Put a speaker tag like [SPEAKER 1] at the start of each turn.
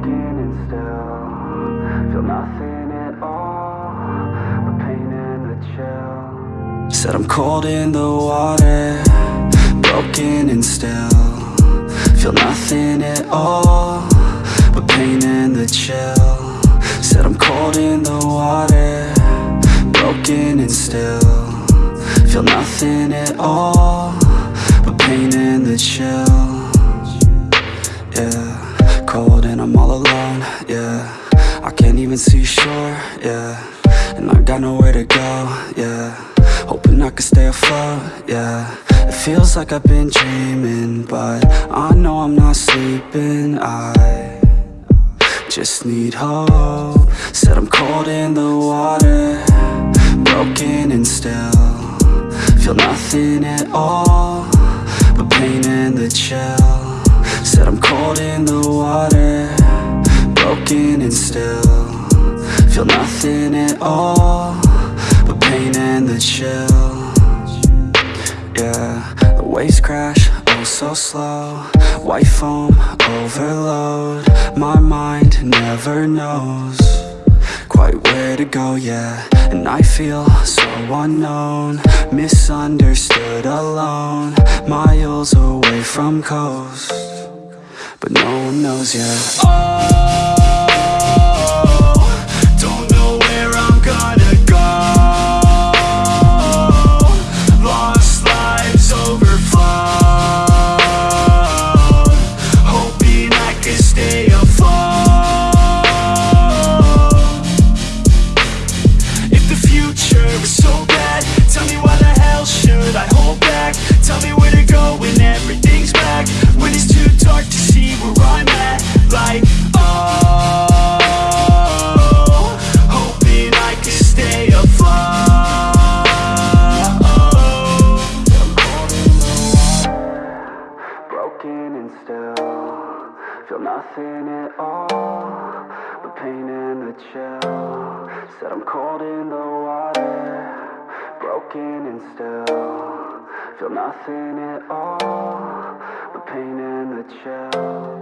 [SPEAKER 1] standing still. Feel nothing at all But pain and the chill. Said I'm cold in the water Broken and still. Feel nothing at all But pain and the chill. Said I'm cold in the water Broken and still. Feel nothing at all and I'm all alone, yeah. I can't even see shore, yeah. And I got nowhere to go, yeah. Hoping I can stay afloat, yeah. It feels like I've been dreaming But I know I'm not sleeping, I just need hope. Said I'm cold in the water Broken and still. Feel nothing at all But pain and the chill Said I'm cold in the water Broken and still. Feel nothing at all But pain and the chill. Yeah, the waves crash, oh so slow. White foam, overload My mind never knows Quite where to go, yeah. And I feel so unknown Misunderstood, alone. Miles away from coast But no one knows, yeah Oh, Feel nothing at all But pain and the chill Said I'm cold in the water Broken and still. Feel nothing at all But pain and the chill